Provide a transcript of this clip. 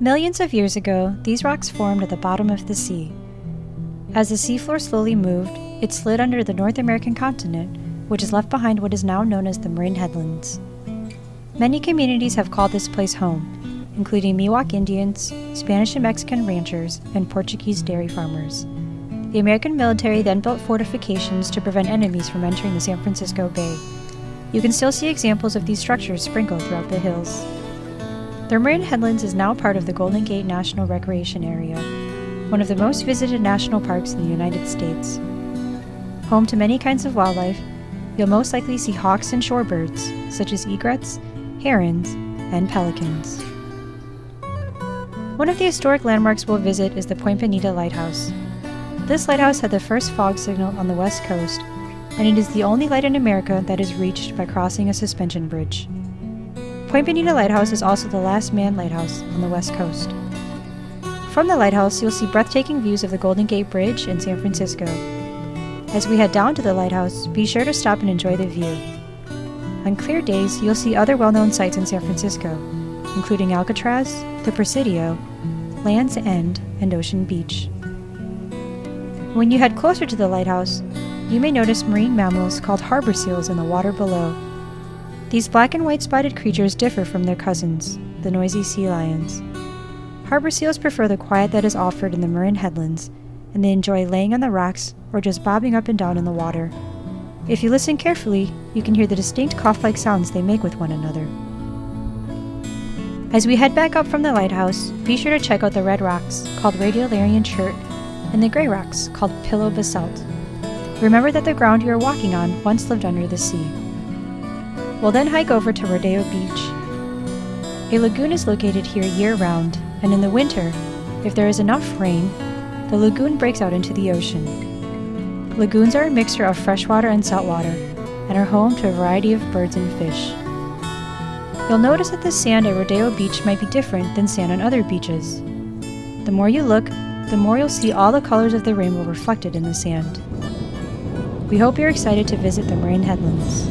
Millions of years ago, these rocks formed at the bottom of the sea. As the seafloor slowly moved, it slid under the North American continent, which has left behind what is now known as the Marin Headlands. Many communities have called this place home, including Miwok Indians, Spanish and Mexican ranchers, and Portuguese dairy farmers. The American military then built fortifications to prevent enemies from entering the San Francisco Bay. You can still see examples of these structures sprinkled throughout the hills. The Marin Headlands is now part of the Golden Gate National Recreation Area, one of the most visited national parks in the United States. Home to many kinds of wildlife, you'll most likely see hawks and shorebirds, such as egrets, herons, and pelicans. One of the historic landmarks we'll visit is the Point Bonita Lighthouse. This lighthouse had the first fog signal on the west coast, and it is the only light in America that is reached by crossing a suspension bridge. Point Bonita Lighthouse is also the last manned lighthouse on the west coast. From the lighthouse, you'll see breathtaking views of the Golden Gate Bridge in San Francisco. As we head down to the lighthouse, be sure to stop and enjoy the view. On clear days, you'll see other well known sights in San Francisco, including Alcatraz, the Presidio, Land's End, and Ocean Beach. When you head closer to the lighthouse, you may notice marine mammals called harbor seals in the water below. These black and white spotted creatures differ from their cousins, the noisy sea lions. Harbor seals prefer the quiet that is offered in the Marin headlands, and they enjoy laying on the rocks or just bobbing up and down in the water. If you listen carefully, you can hear the distinct cough like sounds they make with one another. As we head back up from the lighthouse, be sure to check out the red rocks, called Radiolarian Chert, and the gray rocks, called Pillow Basalt. Remember that the ground you are walking on once lived under the sea. We'll then hike over to Rodeo Beach. A lagoon is located here year round, and in the winter, if there is enough rain, the lagoon breaks out into the ocean. Lagoons are a mixture of freshwater and saltwater and are home to a variety of birds and fish. You'll notice that the sand at Rodeo Beach might be different than sand on other beaches. The more you look, the more you'll see all the colors of the rainbow reflected in the sand. We hope you're excited to visit the Marin Headlands.